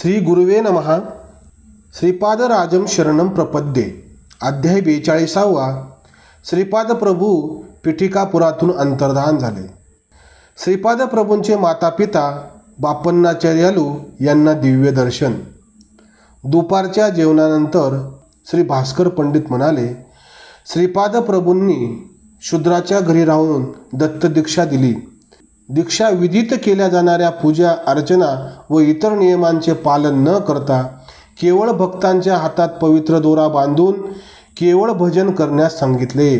श्री गुरुवे नमहा श्रीपादराजम शरणम प्रपद्ये. अध्याय बेचाळीसावा. श्रीपाद प्रभू पिठिकापुरातून अंतर्धान झाले. श्रीपाद प्रभूंचे मातापिता बापन्नाचार्यालू यांना दिव्य दर्शन. दुपारच्या जेवणानंतर श्री भास्कर पंडित म्हणाले श्रीपाद प्रभूंनी शूद्राच्या घरी राहून दत्तदीक्षा दिली. दीक्षा विधित केल्या जाणाऱ्या पूजा अर्चना व इतर नियमांचे पालन न करता केवळ भक्तांच्या हातात पवित्र दोरा बांधून केवळ भजन करण्यास सांगितले.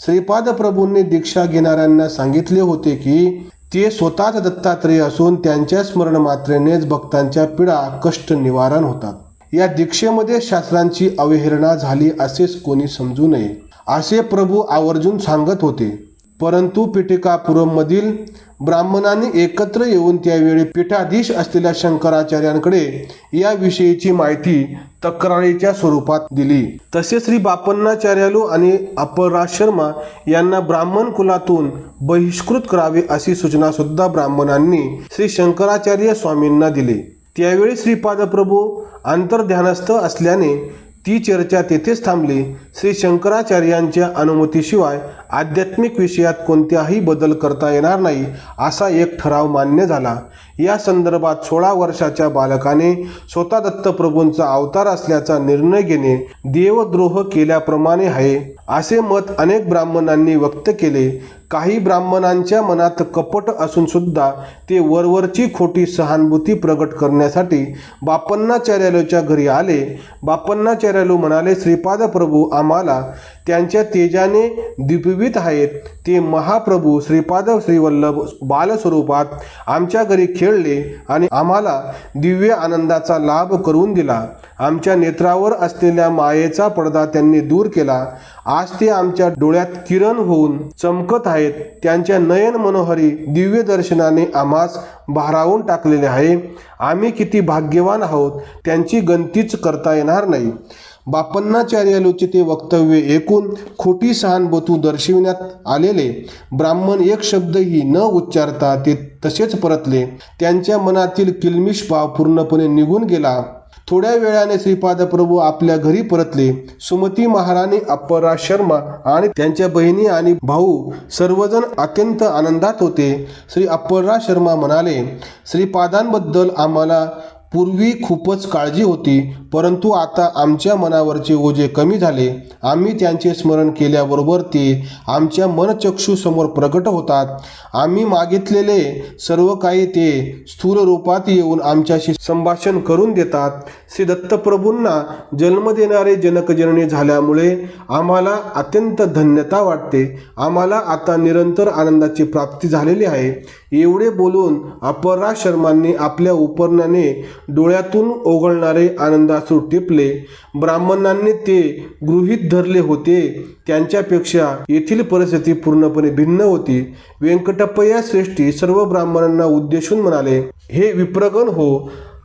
श्रीपाद प्रभूंनी दीक्षा घेणाऱ्यांना सांगितले होते की ते स्वतःच दत्तात्रेय असून त्यांच्या स्मरण मात्रेनेच भक्तांच्या पीडा कष्ट निवारण होतात. या दीक्षेमध्ये शास्त्रांची अवहेलना झाली असेच कोणी समजू नये असे प्रभू आवर्जून सांगत होते. परंतु पीठिकापुरममधील ब्राह्मणांनी एकत्र येऊन त्यावेळी पीठाधीश असलेल्या शंकराचार्यांकडे याविषयीची माहिती तक्रारीच्या स्वरूपात दिली. तसे श्री बापन्नाचार्यालू आणि अपराज शर्मा यांना ब्राह्मण कुलातून बहिष्कृत करावे अशी सूचना सुद्धा ब्राह्मणांनी श्री शंकराचार्य स्वामींना दिली. त्यावेळी श्रीपादप्रभू आंतरध्यानस्थ अंतर्ध्यानस्थ असल्याने ती चर्चा तेथेच थांबली. श्री शंकराचार्यांच्या अनुमतीशिवाय आध्यात्मिक विषयात कोणत्याही बदल करता येणार नाही असा एक ठराव मान्य झाला. या संदर्भात सोळा वर्षाच्या बालकाने स्वतः दत्तप्रभूंचा अवतार असल्याचा निर्णय घेणे देवद्रोह केल्याप्रमाणे आहे. असे मत अनेक ब्राह्मणांनी व्यक्त केले. काही ब्राह्मणांच्या मनात कपट असून सुद्धा ते वरवरची खोटी सहानुभूती प्रगट करण्यासाठी बापन्नाचार्यालूच्या घरी आले. बापन्नाचार्यालू म्हणाले श्रीपाद प्रभू आम्हाला त्यांच्या तेजाने दिपवित आहेत. ते महाप्रभू श्रीपाद श्रीवल्लभ बालस्वरूपात आमच्या घरी खेळले आणि आम्हाला दिव्य आनंदाचा लाभ करून दिला. आमच्या नेत्रावर असलेल्या मायेचा पडदा त्यांनी दूर केला. आज ते आमच्या डोळ्यात किरण होऊन चमकत आहेत. त्यांच्या नयन मनोहरी दिव्य दर्शनाने आम्हास भारावून टाकलेले आहे. आम्ही किती भाग्यवान आहोत. त्यांची गंतीच करता येणार नाही. बापन्नाचार्यालूचे ते वक्तव्य ऐकून खोटी सहानुभूती दर्शविण्यात आलेले ब्राह्मण एक शब्दही न उच्चारता ते तसेच परतले. त्यांच्या मनातील किलमिश भाव पूर्णपणे निघून गेला. थोड्या वेळाने श्रीपाद प्रभू आपल्या घरी परतले. सुमती महाराणी अप्परा शर्मा आणि त्यांच्या बहिणी आणि भाऊ सर्वजण अत्यंत आनंदात होते. श्री अप्परा शर्मा म्हणाले श्रीपादांबद्दल आम्हाला पूर्वी खूपच काळजी होती परंतु आता आमच्या मनावरचे ओझे कमी झाले. आम्ही त्यांचे स्मरण केल्याबरोबर ते आमच्या मनचक्षूसमोर प्रकट होतात. आम्ही मागितलेले सर्व काही ते स्थूल रूपात येऊन आमच्याशी संभाषण करून देतात. श्री दत्तप्रभूंना जन्म देणारे जनकजननी झाल्यामुळे आम्हाला अत्यंत धन्यता वाटते. आम्हाला आता निरंतर आनंदाची प्राप्ती झालेली आहे. एवढे बोलून अपरा शर्मांनी आपल्या उपरण्याने डोळ्यातून ओघळणारे आनंदाश्रू टिपले. ब्राह्मणांनी ते गृहीत धरले होते. त्यांच्यापेक्षा येथील परिस्थिती पूर्णपणे भिन्न होती. व्यंकटप्पया श्रेष्ठी सर्व ब्राह्मणांना उद्देशून म्हणाले हे विप्रगण हो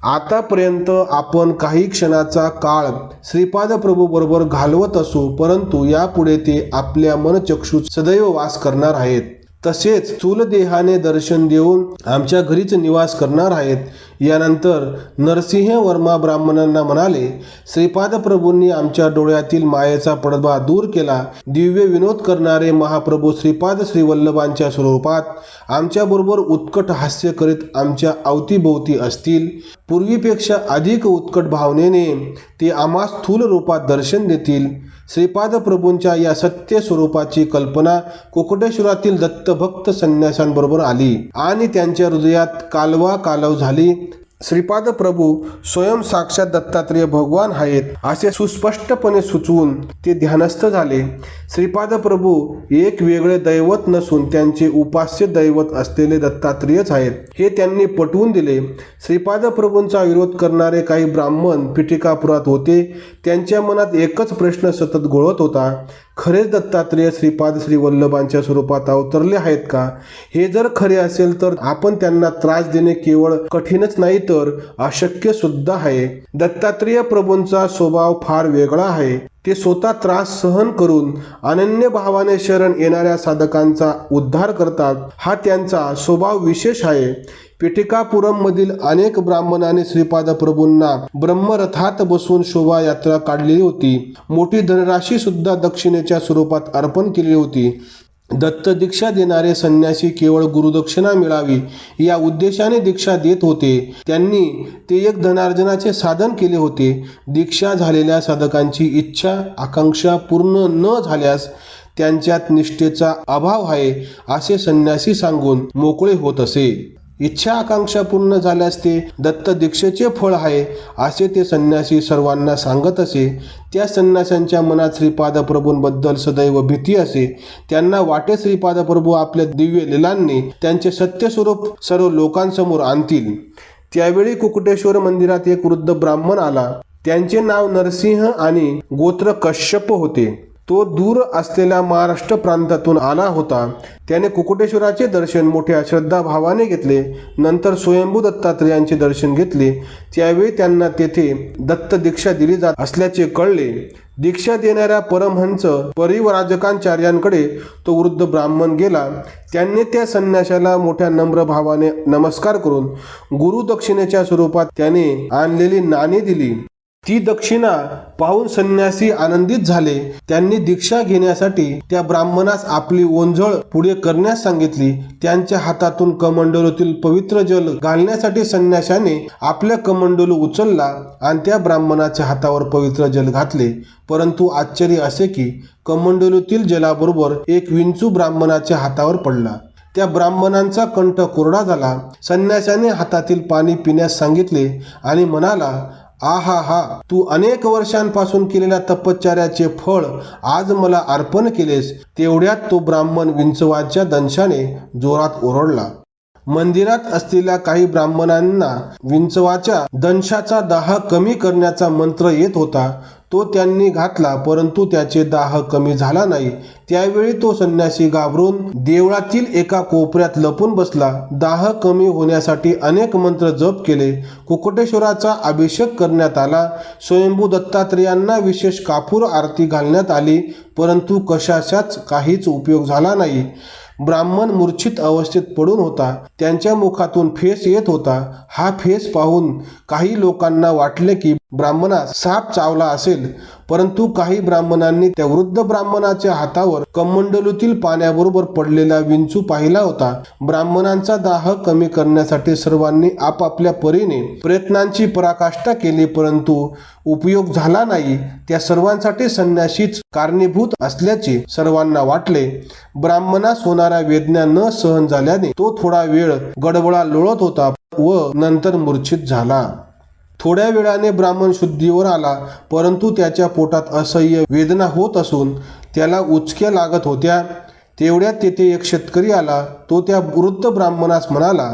आतापर्यंत आपण काही क्षणाचा काळ श्रीपाद प्रभू बरोबर घालवत असू परंतु यापुढे ते आपल्या मनचक्षूत सदैव वास करणार आहेत. तसेच चूलदेहाने दर्शन देऊन आमच्या घरीच निवास करणार आहेत. यानंतर नरसिंह वर्मा ब्राह्मणांना म्हणाले श्रीपाद प्रभूंनी आमच्या डोळ्यातील मायेचा पडदा दूर केला. दिव्य विनोद करणारे महाप्रभू श्रीपाद श्रीवल्लभांच्या स्वरूपात आमच्याबरोबर उत्कट हास्य करीत आमच्या अवतीभोवती असतील. पूर्वीपेक्षा अधिक उत्कट भावनेने ते आम्हा स्थूल रूपात दर्शन देतील. श्रीपाद प्रभूंच्या या सत्य स्वरूपाची कल्पना कोकटेश्वरातील दत्तभक्त संन्यासांबरोबर आली आणि त्यांच्या हृदयात कालवा कालव झाली. श्रीपाद प्रभू स्वयं साक्षात दत्तात्रेय भगवान आहेत असे सुस्पष्टपणे सुचवून ते ध्यानस्थ झाले. श्रीपाद प्रभू एक वेगळे दैवत नसून त्यांचे उपास्य दैवत असलेले दत्तात्रेयच आहेत हे त्यांनी पटवून दिले. श्रीपाद प्रभूंचा विरोध करणारे काही ब्राह्मण पिटिकापुरात होते त्यांच्या मनात एकच प्रश्न सतत घोळत होता. खरेच दत्तात्रेय श्रीपाद श्री वल्लभांच्या स्वरूपात अवतरले आहेत का? हे जर खरे असेल तर आपण त्यांना त्रास देणे केवळ कठीणच नाही तर अशक्य सुद्धा आहे. दत्तात्रेय प्रभूंचा स्वभाव फार वेगळा आहे. ते स्वतः त्रास सहन करून अनन्य भावाने शरण येणाऱ्या साधकांचा उद्धार करतात. हा त्यांचा स्वभाव विशेष आहे. पिटिकापुरममधील अनेक ब्राह्मणाने श्रीपाद प्रभूंना ब्रह्मरथात बसून शोभायात्रा काढलेली होती. मोठी धनराशी सुद्धा दक्षिणेच्या स्वरूपात अर्पण केली होती. दत्त दीक्षा देणारे संन्यासी केवळ गुरुदक्षिणा मिळावी या उद्देशाने दीक्षा देत होते. त्यांनी ते एक धनार्जनाचे साधन केले होते. दीक्षा झालेल्या साधकांची इच्छा आकांक्षा पूर्ण न झाल्यास त्यांच्यात निष्ठेचा अभाव आहे असे संन्यासी सांगून मोकळे होत असे. इच्छा आकांक्षा पूर्ण झाल्यास ते दत्त दीक्षेचे फळ आहे असे ते संन्यासी सर्वांना सांगत असे. त्या संन्याशांच्या मनात श्रीपादप्रभूंबद्दल सदैव भीती असे. त्यांना वाटे श्रीपादप्रभू आपल्या दिव्य लिलांनी त्यांचे सत्यस्वरूप सर्व लोकांसमोर आणतील. त्यावेळी कुकुटेश्वर मंदिरात एक वृद्ध ब्राह्मण आला. त्यांचे नाव नरसिंह आणि गोत्र कश्यप होते. तो दूर असलेल्या महाराष्ट्र प्रांतातून आला होता. त्याने कुकुटेश्वराचे दर्शन मोठ्या श्रद्धाभावाने घेतले. नंतर स्वयंभू दत्तात्रेयांचे दर्शन घेतले. त्यावेळी त्यांना तेथे दत्त दीक्षा दिली जात असल्याचे कळले. दीक्षा देणाऱ्या परमहंस परिवराजकांचार्यांकडे तो वृद्ध ब्राह्मण गेला. त्यांनी त्या संन्याशाला मोठ्या नम्र भावाने नमस्कार करून गुरुदक्षिणेच्या स्वरूपात त्याने आणलेली नाणी दिली. ती दक्षिणा पाहून संन्यासी आनंदित झाले त्यांनी दीक्षा घेण्यासाठी त्या ब्राह्मणास आपली ओंझळ पुढे करण्यास सांगितली. त्यांच्या हातातून कमंडलूतील पवित्र जल घालण्यासाठी संन्याशाने आपल्या कमंडलू उचलला आणि त्या ब्राह्मणाच्या हातावर पवित्र जल घातले. परंतु आश्चर्य असे की कमंडलूतील जलाबरोबर एक विंचू ब्राह्मणाच्या हातावर पडला. त्या ब्राह्मणांचा कंठ कोरडा झाला. संन्याशाने हातातील पाणी पिण्यास सांगितले आणि म्हणाला आहा हा. तू अनेक वर्षांपासून केलेल्या तपश्चर्याचे फळ आज मला अर्पण केलेस तेवढ्यात तो ब्राह्मण विंचवाच्या दंशाने जोरात ओरडला. मंदिरात असलेल्या काही ब्राह्मणांना विंचवाच्या दंशाचा दाह कमी करण्याचा मंत्र येत होता. तो त्यांनी घातला परंतु त्याचे दाह कमी झाला नाही. त्यावेळी तो संन्यासी घाबरून देवळातील एका कोपऱ्यात लपून बसला. दाह कमी होण्यासाठी अनेक मंत्र जप केले. कुकुटेश्वराचा अभिषेक करण्यात आला. स्वयंभू दत्तात्रेयांना विशेष कापूर आरती घालण्यात आली परंतु कशाचाच काहीच उपयोग झाला नाही. ब्राह्मण मूर्छित अवस्थेत पडून होता त्यांच्या मुखातून फेस येत होता. हा फेस पाहून काही लोकांना वाटले की ब्राह्मणास साप चावला असेल परंतु काही ब्राह्मणांनी त्या वृद्ध ब्राह्मणाच्या हातावर कमंडलूतील पाण्याबरोबर पडलेला विंचू पाहिला होता. ब्राह्मणांचा दाह कमी करण्यासाठी सर्वांनी आपापल्या परीने प्रयत्नांची पराकाष्ठा केली परंतु उपयोग झाला नाही. त्या सर्वांसाठी संन्यासीच कारणीभूत असल्याचे सर्वांना वाटले. ब्राह्मणास होणाऱ्या वेदना न सहन झाल्याने तो थोडा वेळ गडबडा लोळत होता व नंतर मूर्छित झाला. थोड्या वेळाने ब्राह्मण शुद्धीवर आला परंतु त्याच्या पोटात असह्य वेदना होत असून त्याला उचक्या लागत होत्या. तेवढ्यात तेथे एक शेतकरी आला तो त्या वृद्ध ब्राह्मणास म्हणाला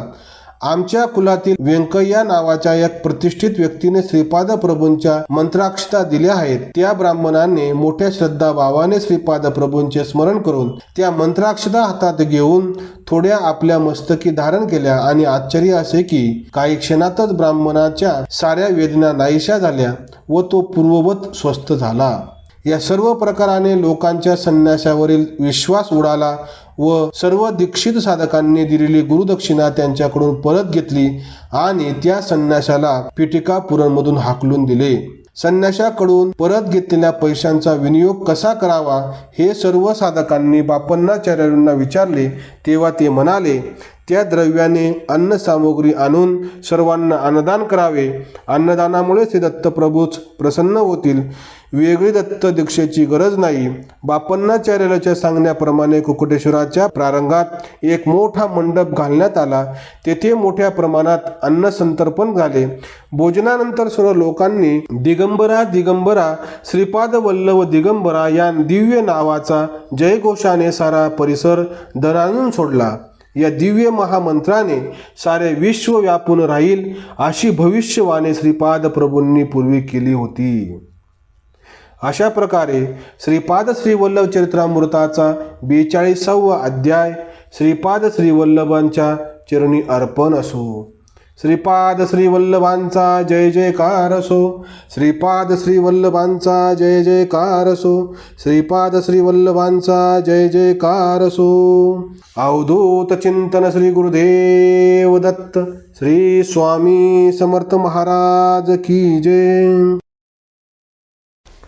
आमच्या कुलातील व्यंकय्या नावाच्या एक प्रतिष्ठित व्यक्तीने श्रीपाद प्रभूंच्या मंत्राक्षता दिल्या आहेत. त्या ब्राह्मणाने मोठ्या श्रद्धाभावाने श्रीपाद प्रभूंचे स्मरण करून त्या मंत्राक्षता हातात घेऊन थोड्या आपल्या मस्तकी धारण केल्या आणि आश्चर्य असे की काही क्षणातच ब्राह्मणाच्या साऱ्या वेदना नाहीशा झाल्या व तो पूर्ववत स्वस्थ झाला. या सर्व प्रकाराने लोकांच्या संन्यासावरील विश्वास उडाला व सर्व दीक्षित साधकांनी दिलेली गुरुदक्षिणा त्यांच्याकडून परत घेतली आणि त्या संन्याशाला पिटिकापुरमधून हाकलून दिले. संन्याशाकडून परत घेतलेल्या पैशांचा विनियोग कसा करावा हे सर्व साधकांनी बापन्नाचार्यांना विचारले तेव्हा ते म्हणाले त्या द्रव्याने अन्नसामुग्री आणून सर्वांना अन्नदान करावे. अन्नदानामुळेच हे दत्तप्रभूच प्रसन्न होतील. वेगळी दत्त दीक्षेची गरज नाही. बापन्नाचार्याच्या सांगण्याप्रमाणे कुकुटेश्वराच्या प्रारंगात एक मोठा मंडप घालण्यात आला. तेथे मोठ्या प्रमाणात अन्न संतर्पण झाले. भोजनानंतर सर्व लोकांनी दिगंबरा दिगंबरा श्रीपाद वल्लभ दिगंबरा या दिव्य नावाचा जयघोषाने सारा परिसर दरानून सोडला. या दिव्य महामंत्राने सारे विश्व व्यापून राहील अशी भविष्यवाणी श्रीपाद प्रभूंनी पूर्वी केली होती. अशा प्रकारे श्रीपाद श्रीवल्लभ चरित्रामृताचा बेचाळीसावा अध्याय श्रीपाद श्रीवल्लभांच्या चरणी अर्पण असो. श्रीपाद श्रीवल्लभांचा जय जयकार असो. श्रीपाद श्रीवल्लभांचा जय जयकार असो. श्रीपाद श्रीवल्लभांचा जय जयकार असो. अवधूत चिंतन श्री गुरुदेव दत्त श्री स्वामी समर्थ महाराज की जय.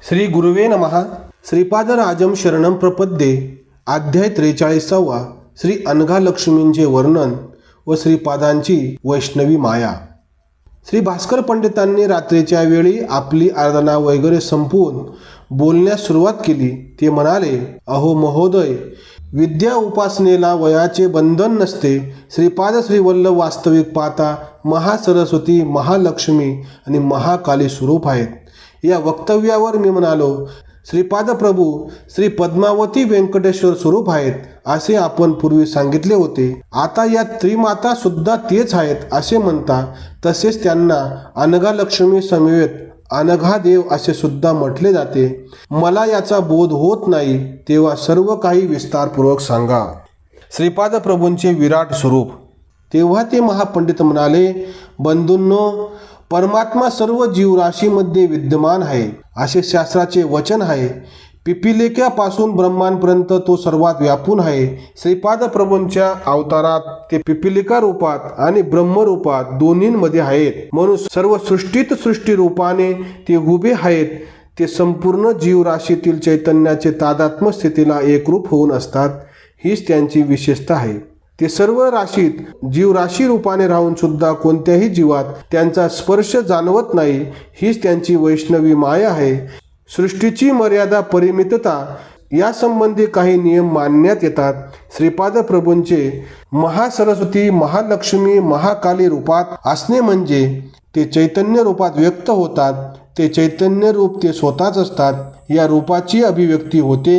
श्री गुरुवे नमहा श्रीपाद राजम शरणम प्रपद्ये. अध्याय त्रेचाळीसावा. श्री अनघा लक्ष्मींचे वर्णन व श्रीपादांची वैष्णवी माया. श्री भास्कर पंडितांनी रात्रीच्या वेळी आपली आराधना वगैरे संपवून बोलण्यास सुरुवात केली. ते म्हणाले अहो महोदय विद्या उपासनेला वयाचे बंधन नसते. श्रीपाद श्रीवल्लभ वास्तविक पाहता महासरस्वती महालक्ष्मी आणि महाकाली स्वरूप आहेत. या वक्तव्यावर मी म्हणालो श्रीपाद प्रभू श्री पद्मावती व्यंकटेश्वर स्वरूप आहेत असे आपण पूर्वी सांगितले होते. आता या त्रिमाता सुद्धा तेच आहेत असे म्हणता तसेच त्यांना अनघा लक्ष्मी समवेत अनघा देव असे सुद्धा म्हटले जाते. मला याचा बोध होत नाही तेव्हा सर्व काही विस्तारपूर्वक सांगा. श्रीपाद प्रभूंचे विराट स्वरूप. तेव्हा ते महापंडित म्हणाले बंधूंनो परमात्मा सर्व जीवराशीमध्ये विद्यमान आहे असे शास्त्राचे वचन आहे. पिपिलिकापासून ब्रह्मांपर्यंत तो सर्वात व्यापून आहे. श्रीपाद प्रभूंच्या अवतारात ते पिपिलिका रूपात आणि ब्रह्मरूपात दोन्हींमध्ये आहेत. म्हणून सर्व सृष्टीत सृष्टी रूपाने ते उभे आहेत. ते संपूर्ण जीवराशीतील चैतन्याचे तादात्म्य स्थितीला एकरूप होऊन असतात. हीच त्यांची विशेषता आहे. ते सर्व राशीत जीवराशी रूपाने राहून सुद्धा कोणत्याही जीवात त्यांचा स्पर्श जाणवत नाही हीच त्यांची वैष्णवी माया आहे. सृष्टीची मर्यादा परिमितता यासंबंधी काही नियम मानण्यात येतात. श्रीपाद प्रभूंचे महासरस्वती महालक्ष्मी महाकाली रूपात असणे म्हणजे ते चैतन्य रूपात व्यक्त होतात. ते चैतन्य रूप ते स्वतःच असतात. या रूपाची अभिव्यक्ती होते.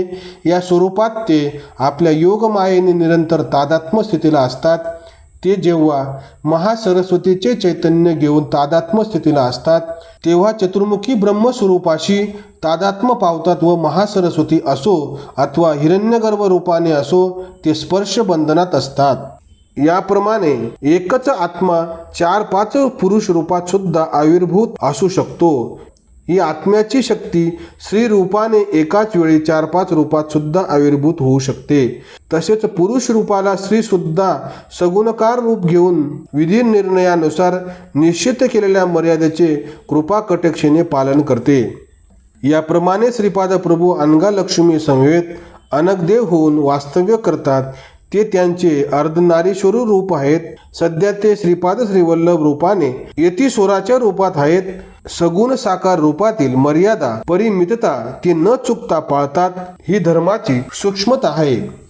या स्वरूपात ते आपल्या योगमायेने निरंतर तादात्म्य स्थितीला असतात. ते जेव्हा महासरस्वतीचे चैतन्य घेऊन तादात्म्य स्थितीला असतात तेव्हा चतुर्मुखी ब्रह्मस्वरूपाशी तादात्म पावतात व महासरस्वती असो अथवा हिरण्यगर्भ रूपाने असो ते स्पर्श बंधनात असतात. याप्रमाणे एकच आत्मा चार पाच पुरुष रूपात सुद्धा आविर्भूत असू शकतो. ही आत्म्याची शक्ती श्री रूपाने एकाच वेळी चार पाच रूपात सुद्धा आविर्भूत होऊ शकते. तसेच पुरुष रूपाला स्त्री सुद्धा सगुणकार रूप घेऊन विधी निर्णयानुसार निश्चित केलेल्या मर्यादेचे कृपा कटक्षेने पालन करते. याप्रमाणे श्रीपाद प्रभू अनगा लक्ष्मी समवेत अनगदेव होऊन वास्तव्य करतात ते त्यांचे अर्धनारीश्वर रूप आहेत. सध्या ते श्रीपाद श्रीवल्लभ रूपाने यतीश्वराच्या रूपात आहेत. सगुण साकार रूपातील मर्यादा परिमितता ते न चुकता पाळतात. ही धर्माची सूक्ष्मता आहे.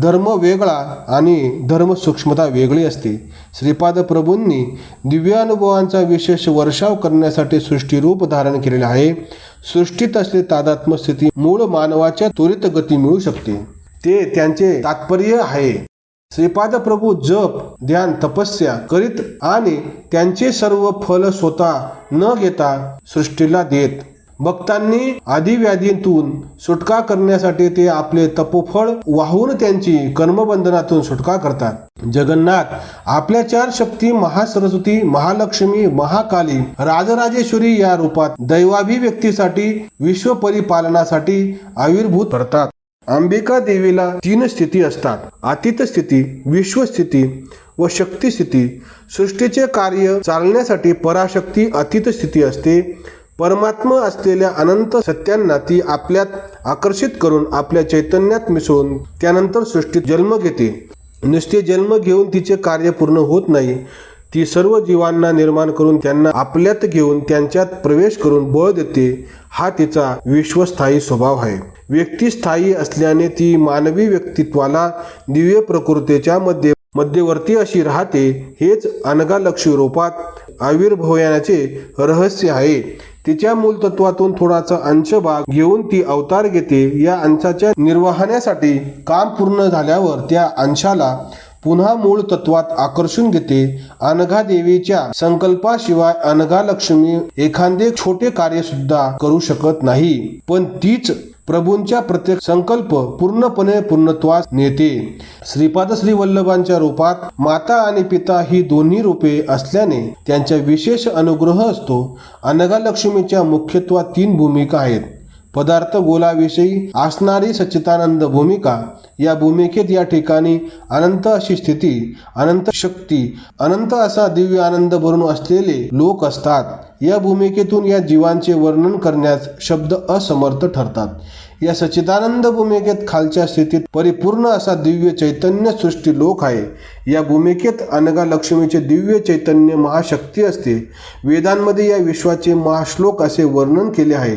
धर्म वेगळा आणि धर्म सूक्ष्मता वेगळी असते. श्रीपाद प्रभूंनी दिव्यानुभवांचा विशेष वर्षाव करण्यासाठी सृष्टीरूप धारण केलेले आहे. सृष्टीत असले तादात्म स्थिती मूळ मानवाच्या त्वरित गती मिळू शकते. ते त्यांचे तात्पर्य आहे. श्रीपाद प्रभू जप ध्यान तपस्या करीत आणि त्यांचे सर्व फल स्वतः न घेता सृष्टीला देत. भक्तांनी आदिव्याधीतून सुटका करण्यासाठी ते आपले तपोफळ वाहून त्यांची कर्मबंधनातून सुटका करतात. जगन्नाथ आपल्या चार शक्ती महासरस्वती महालक्ष्मी महाकाली राजराजेश्वरी या रूपात दैवाभिव्यक्तीसाठी विश्व परिपालनासाठी आविर्भूत करतात. अंबिका देवीला तीन स्थिती असतात. अतीत स्थिती विश्वस्थिती व शक्ती स्थिती. सृष्टीचे कार्य चालण्यासाठी पराशक्ती अतीत स्थिती असते. परमात्मा असलेल्या अनंत सत्यांना ती आपल्यात आकर्षित करून आपल्या चैतन्यात मिसळून त्यानंतर सृष्टीत जन्म घेते. नुसते जन्म घेऊन तिचे कार्य पूर्ण होत नाही. ती सर्व जीवांना निर्माण करून त्यांना आपल्यात घेऊन त्यांच्यात प्रवेश करून बळ देते हा तिचा विश्वस्थायी स्वभाव आहे. व्यक्ती स्थायी असल्याने ती मानवी व्यक्तित्वाला दिव्य प्रकृतीच्या मध्ये मध्यवर्ती अशी राहते हेच अनगालक्ष रूपात आविर्भवयाचे रहस्य आहे. तिच्या मूलतत्वातून थोडासा अंश भाग घेऊन ती अवतार घेते. या अंशाच्या निर्वाहण्यासाठी काम पूर्ण झाल्यावर त्या अंशाला पुन्हा मूळ तत्वात आकर्षून घेते. अनघा देवीच्या संकल्पाशिवाय अनघा लक्ष्मी एखादे छोटे कार्य सुद्धा करू शकत नाही. पण तीच प्रभूंच्या प्रत्येक संकल्प पूर्णपणे पूर्णत्वास नेते. श्रीपाद श्री वल्लभांच्या रूपात माता आणि पिता ही दोन्ही रूपे असल्याने त्यांचा विशेष अनुग्रह असतो. अनघालक्ष्मीच्या मुख्यत्वात तीन भूमिका आहेत. पदार्थ गोलाविषयी असणारी सच्चितानंद भूमिका. या भूमिकेत या ठिकाणी अनंत अशी स्थिती अनंत शक्ती अनंत असा दिव्य आनंद भरून असलेले लोक असतात. या भूमिकेतून या जीवांचे वर्णन करण्यास शब्द असमर्थ ठरतात. या सच्चिदानंद भूमिकेत खालच्या स्थितीत परिपूर्ण असा दिव्य चैतन्य सृष्टी लोक आहे. या भूमिकेत अनगा लक्ष्मीचे दिव्य चैतन्य महाशक्ती असते. वेदांमध्ये या विश्वाचे महाश्लोक असे वर्णन केले आहे.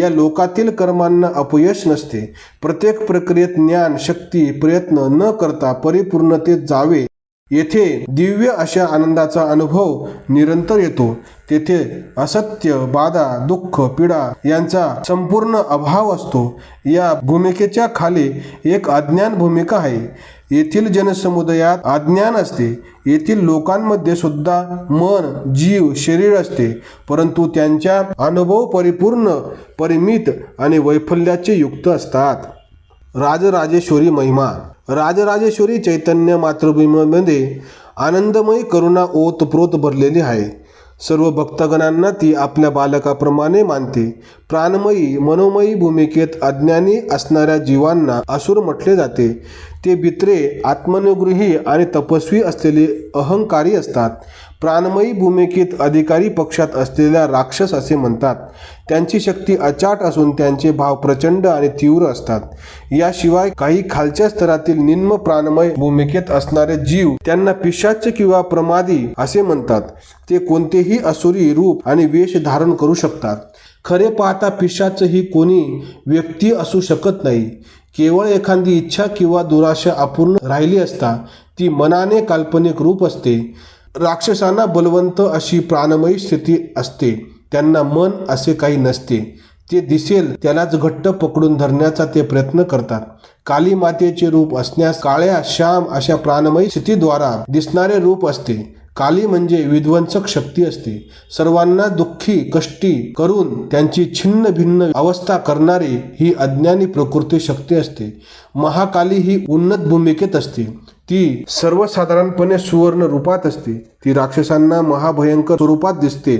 या लोकातील कर्मांना अपयश नसते. प्रत्येक प्रक्रियेत ज्ञान शक्ती प्रयत्न न करता परिपूर्णतेत जावे येथे दिव्य अशा आनंदाचा अनुभव निरंतर येतो. तेथे असत्य बाधा दुःख पीडा यांचा संपूर्ण अभाव असतो. या भूमिकेच्या खाली एक अज्ञान भूमिका आहे. येथील जनसमुदायात अज्ञान असते. येथील लोकांमध्ये सुद्धा मन जीव शरीर असते. परंतु त्यांच्या अनुभव परिपूर्ण परिमित आणि वैफल्याचे युक्त असतात. राजराजेश्वरी महिमा राजराजेश्वरी चैतन्य मातृभूमीमध्ये आनंदमयी करुणा ओतप्रोत भरलेली आहे. सर्व भक्तगणांना ती आपल्या बालकाप्रमाणे मानते. प्राणमयी मनोमयी भूमिकेत अज्ञानी असणाऱ्या जीवांना असुर म्हटले जाते. ते बित्रे आत्मनुगृही आणि तपस्वी असलेले अहंकारी असतात. प्राणमयी भूमिकेत अधिकारी पक्षात असलेल्या राक्षस असे म्हणतात. त्यांची शक्ती अचाट असून त्यांचे भाव प्रचंड आणि तीव्र असतात. याशिवाय काही खालच्या स्तरातील निम्न प्राणमय भूमिकेत असणारे जीव त्यांना पिशाच किंवा प्रमादी असे म्हणतात. ते कोणतेही असुरी रूप आणि वेश धारण करू शकतात. खरे पाहता पिशाच ही कोणी व्यक्ती असू शकत नाही. केवळ एखादी इच्छा किंवा दुराशा अपूर्ण राहिली असता ती मनाने काल्पनिक रूप असते. राक्षसांना बलवंत अशी प्राणमयी स्थिती असते. त्यांना मन असे काही नसते. ते दिसेल त्यालाच घट्ट पकडून धरण्याचा ते प्रयत्न करतात. काली मातेचे रूप असण्यास काळ्या श्याम अशा प्राणमयी स्थितीद्वारा दिसणारे रूप असते. काली म्हणजे विध्वंसक शक्ती असते. सर्वांना दुःखी कष्टी करून त्यांची छिन्न भिन्न अवस्था करणारी ही अज्ञानी प्रकृती शक्ती असते. महाकाली ही उन्नत भूमिकेत असते. ती सर्वसाधारणपणे सुवर्ण रूपात असते. ती राक्षसांना महाभयंकर स्वरूपात दिसते.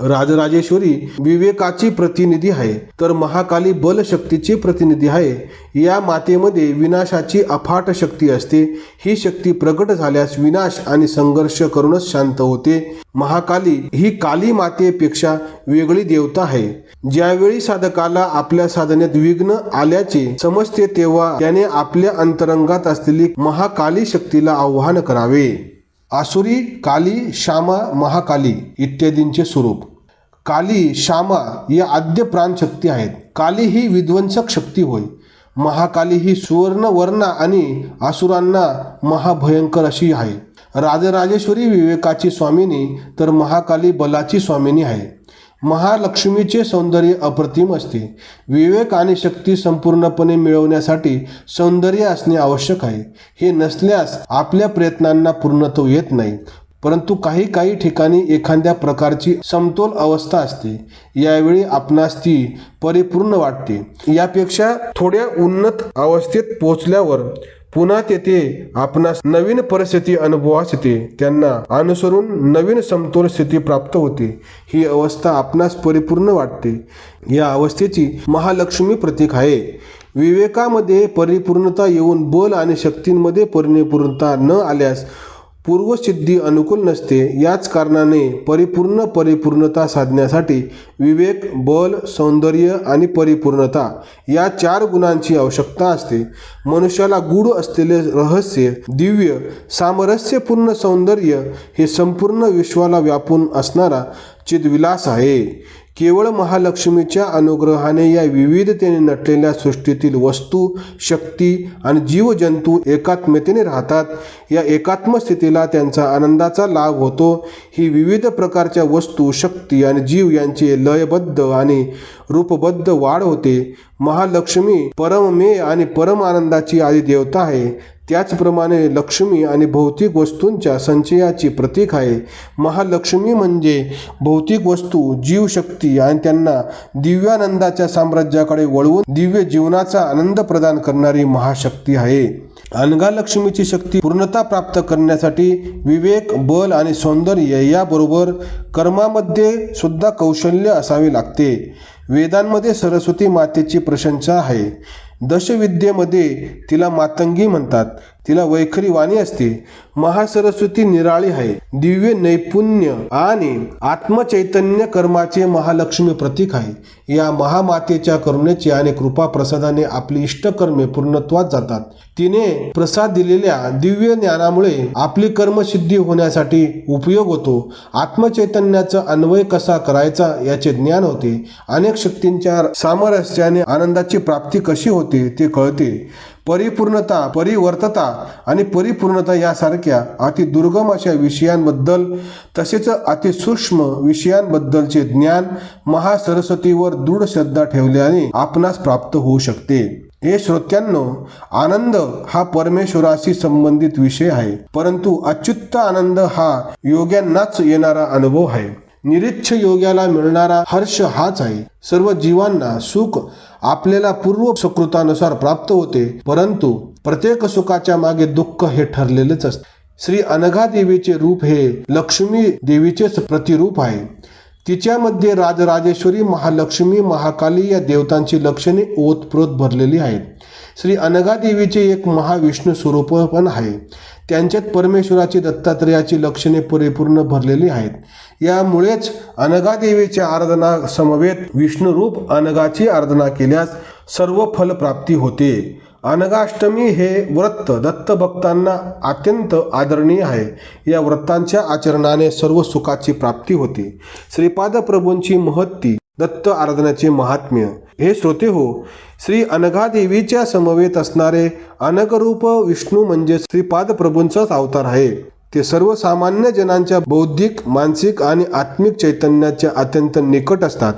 राजराजेश्वरी विवेकाची प्रतिनिधी आहे. तर महाकाली बलशक्तीची प्रतिनिधी आहे. या मातेमध्ये विनाशाची अफाट शक्ती असते. ही शक्ती प्रकट झाल्यास विनाश आणि संघर्ष करूनच शांत होते. महाकाली ही काली मातेपेक्षा वेगळी देवता आहे. ज्यावेळी साधकाला आपल्या साधनेत विघ्न आल्याचे समजते तेव्हा त्याने आपल्या अंतरंगात असलेली महाकाली शक्तीला आव्हान करावे. आसुरी काली श्यामा महाकाली इत्यादींचे स्वरूप. काली श्यामा या आद्य प्राणशक्ती आहेत. काली ही विध्वंसक शक्ती होय. महाकाली ही सुवर्ण वर्णा आणि आसुरांना महाभयंकर अशी आहे. राजराजेश्वरी विवेकाची स्वामिनी तर महाकाली बलाची स्वामिनी आहे. महालक्ष्मीचे सौंदर्य अप्रतिम असते. विवेक आणि शक्ती संपूर्णपणे मिळवण्यासाठी सौंदर्य असणे आवश्यक आहे. हे नसल्यास आपल्या प्रयत्नांना पूर्णत्व येत नाही. परंतु काही काही ठिकाणी एखाद्या प्रकारची समतोल अवस्था असते. यावेळी आपणास ती परिपूर्ण वाटते. यापेक्षा थोड्या उन्नत अवस्थेत पोहोचल्यावर पुन्हा तेथे आपणास नवीन परिस्थिती अनुभवास येते त्यांना अनुसरून नवीन समतोल स्थिती प्राप्त होते. ही अवस्था आपणास परिपूर्ण वाटते. या अवस्थेची महालक्ष्मी प्रतीक आहे. विवेकामध्ये परिपूर्णता येऊन बल आणि शक्तींमध्ये परिपूर्णता न आल्यास पूर्वसिद्धी अनुकूल नसते याच कारणाने परिपूर्ण परिपूर्णता साधण्यासाठी विवेक बल सौंदर्य आणि परिपूर्णता या चार गुणांची आवश्यकता असते. मनुष्याला गूढ असलेले रहस्य दिव्य सामरस्यपूर्ण सौंदर्य हे संपूर्ण विश्वाला व्यापून असणारा चिदविलास आहे. केवळ महालक्ष्मीच्या अनुग्रहाने या विविधतेने नटलेल्या सृष्टीतील वस्तू शक्ती आणि जीवजंतू एकात्मतेने राहतात. या एकात्म स्थितीला त्यांचा आनंदाचा लाभ होतो. ही विविध प्रकारच्या वस्तू शक्ती आणि जीव यांचे लयबद्ध आणि रूपबद्ध वाढ होते. महालक्ष्मी परममेय आणि परम आनंदाची आदी देवता आहे. त्याचप्रमाणे लक्ष्मी आणि भौतिक वस्तूंच्या संचयाची प्रतीक आहे. महालक्ष्मी म्हणजे भौतिक वस्तू जीवशक्ती आणि त्यांना दिव्यानंदाच्या साम्राज्याकडे वळवून दिव्य जीवनाचा आनंद प्रदान करणारी महाशक्ती आहे. अनगा लक्ष्मीची शक्ती पूर्णता प्राप्त करण्यासाठी विवेक बल आणि सौंदर्य याबरोबर कर्मामध्ये सुद्धा कौशल्य असावे लागते. वेदांमध्ये सरस्वती मातेची प्रशंसा आहे. दशविद्येमध्ये तिला मातंगी म्हणतात. तिला वैखरी वाणी असते. महासरस्वती निराळी आहे. दिव्य नैपुण्य आणि आत्मचैतन्य कर्माचे महालक्ष्मी प्रतीक आहे. या महामातेच्या करुणेचे आणि कृपा प्रसादाने आपली इष्टकर्मे पूर्णत्वात जातात. तिने प्रसाद दिलेल्या दिव्य ज्ञानामुळे आपली कर्मसिद्धी होण्यासाठी उपयोग होतो. आत्मचैतन्याचा अन्वय कसा करायचा याचे ज्ञान होते. अनेक शक्तींच्या सामरस्याने आनंदाची प्राप्ती कशी होते ते कळते. परिपूर्णता परिवर्तता आणि परिपूर्णता यासारख्या अतिदुर्गम अशा विषयांबद्दल तसेच अतिसूक्ष्म विषयांबद्दलचे ज्ञान महासरस्वतीवर दृढ श्रद्धा ठेवल्याने आपणास प्राप्त होऊ शकते. हे श्रोत्यांनो आनंद हा परमेश्वराशी संबंधित विषय आहे परंतु अच्युत आनंद हा योग्यांनाच येणारा अनुभव आहे. निरीच्छ योग्याला मिळणारा हर्ष हाच आहे. सर्व जीवांना सुख आपल्याला पूर्व सुकृतानुसार प्राप्त होते परंतु प्रत्येक सुखाच्या मागे दुःख हे ठरलेलेच असते. श्री अनघा देवीचे रूप हे लक्ष्मी देवीचेच प्रतिरूप आहे. तिच्यामध्ये राजराजेश्वरी महालक्ष्मी महाकाली या देवतांची लक्षणे ओतप्रोत भरलेली आहेत. श्री अनघा देवीचे एक महाविष्णू स्वरूप पण आहे. त्यांच्यात परमेश्वराची दत्तात्रेयाची लक्षणे परिपूर्ण भरलेली आहेत. यामुळेच अनगादेवीच्या आराधना समवेत विष्णुरूप अनगाची आराधना केल्यास सर्व फलप्राप्ती होते. अनगाष्टमी हे व्रत दत्त भक्तांना अत्यंत आदरणीय आहे. या व्रतांच्या आचरणाने सर्व सुखाची प्राप्ती होते. श्रीपाद प्रभूंची महत्ती दत्त आराधनाचे महात्म्य. हे श्रोते हो श्री अनघादेवीच्या समवेत असणारे अनगरूप विष्णू म्हणजे श्रीपाद प्रभूंचाच अवतार आहे. ते सर्वसामान्य जनांच्या बौद्धिक मानसिक आणि आत्मिक चैतन्याच्या अत्यंत निकट असतात.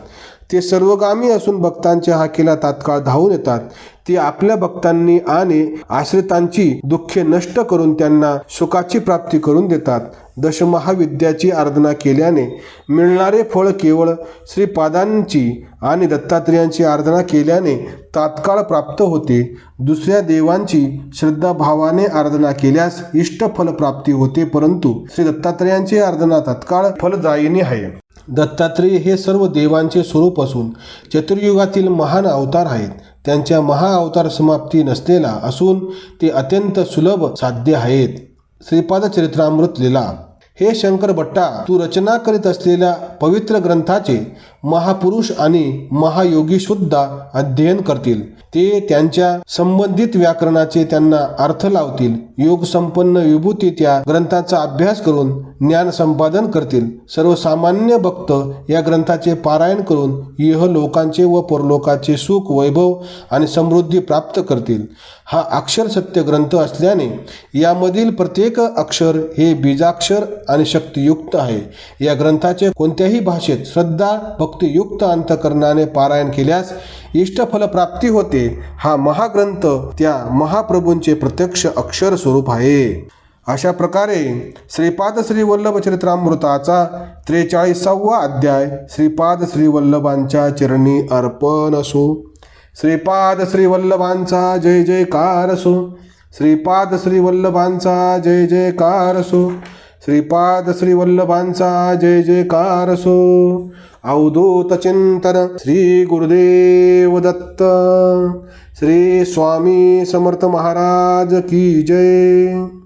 ते सर्वगामी असून भक्तांच्या हाकेला तात्काळ धावून येतात. ते आपल्या भक्तांनी आणि आश्रितांची दुःखे नष्ट करून त्यांना सुखाची प्राप्ती करून देतात. दशमहाविद्याची आराधना केल्याने मिळणारे फळ केवळ श्रीपादांची आणि दत्तात्रेयांची आराधना केल्याने तात्काळ प्राप्त होते. दुसऱ्या देवांची श्रद्धाभावाने आराधना केल्यास इष्टफल प्राप्ती होते परंतु श्री दत्तात्रेयांची आराधना तात्काळ फलदायिनी आहे. दत्तात्रेय हे सर्व देवांचे स्वरूप असून चतुर्युगातील महान अवतार आहेत. त्यांच्या महाअवतार समाप्ती नसलेला असून ते अत्यंत सुलभ साध्य आहेत. श्रीपाद चरित्रामृत लिला. हे शंकर भट्टा तू रचना करीत असलेल्या पवित्र ग्रंथाचे महापुरुष आणि महायोगी सुद्धा अध्ययन करतील. ते त्यांच्या संबंधित व्याकरणाचे त्यांना अर्थ लावतील. योग संपन्न विभूती त्या ग्रंथाचा अभ्यास करून ज्ञान संपादन करतील. सर्वसामान्य भक्त या ग्रंथाचे पारायण करून यह लोकांचे व परलोकाचे सुख वैभव आणि समृद्धी प्राप्त करतील. हा अक्षर सत्य ग्रंथ असल्याने यामधील प्रत्येक अक्षर हे बीजाक्षर आणि शक्तियुक्त आहे. या ग्रंथाचे कोणत्याही भाषेत श्रद्धा भक्तियुक्त अंतकरणाने पारायण केल्यास इष्टफल प्राप्ती होते. हा महाग्रंथ त्या महाप्रभूंचे प्रत्यक्ष अक्षर स्वरूप आहे. अशा प्रकारे श्रीपाद श्री वल्लभ चरित्रामृताचा त्रेचाळीसावा अध्याय श्रीपाद श्री वल्लभांच्या चरणी अर्पण असो. श्रीपाद श्री वल्लभांचा जय जयकार असो. श्रीपाद श्री वल्लभांचा जय जयकार असो. श्रीपाद श्रीवल्लभांचा जय जयकार असो अवधूत चिंतन श्री गुरुदेव दत्त। श्री स्वामी समर्थ महाराज की जय।